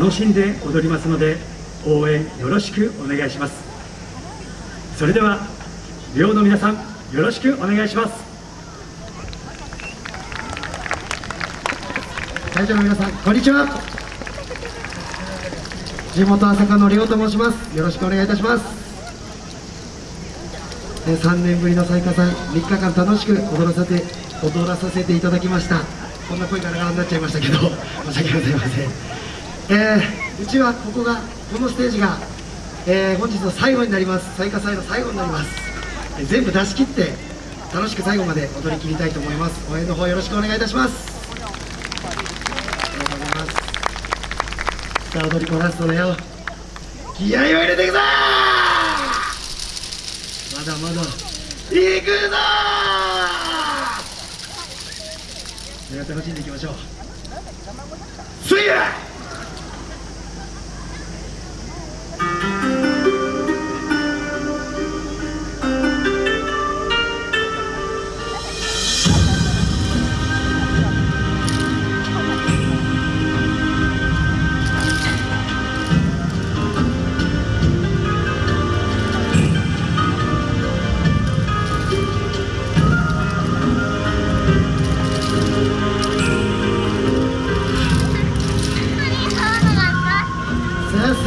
楽しんで踊りますので応援よろしくお願いします。それでは寮の皆さんよろしくお願いします。会場の皆さんこんにちは。地元朝霞の亮と申します。よろしくお願いいたします。えー3年ぶりの最下祭3日間楽しく踊らせて踊らさせていただきました。こんな声ガラガラになっちゃいましたけど申し訳ございません。えーうちはここがこのステージが、えー本日の最後になります。最下祭の最後になります、えー全部出し切って楽しく最後まで踊り切りたいと思います。応援の方よろしくお願いいたします。ありがとうございます。さあ踊り子ラストだよ。気合を入れていくぞまだまだ行くぞそれ楽しんでいきましょう。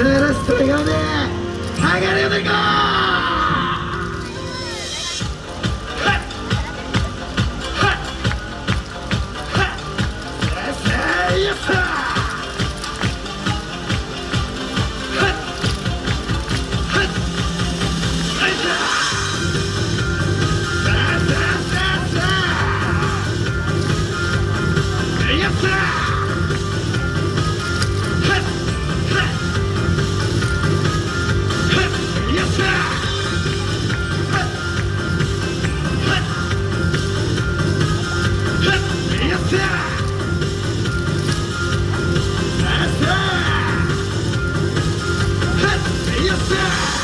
あさあラスト笑顔で上がれ踊り子さ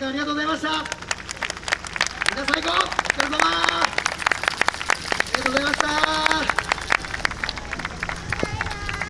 間ありがとうございました。みんな最高。お疲れ様。ありがとうございました。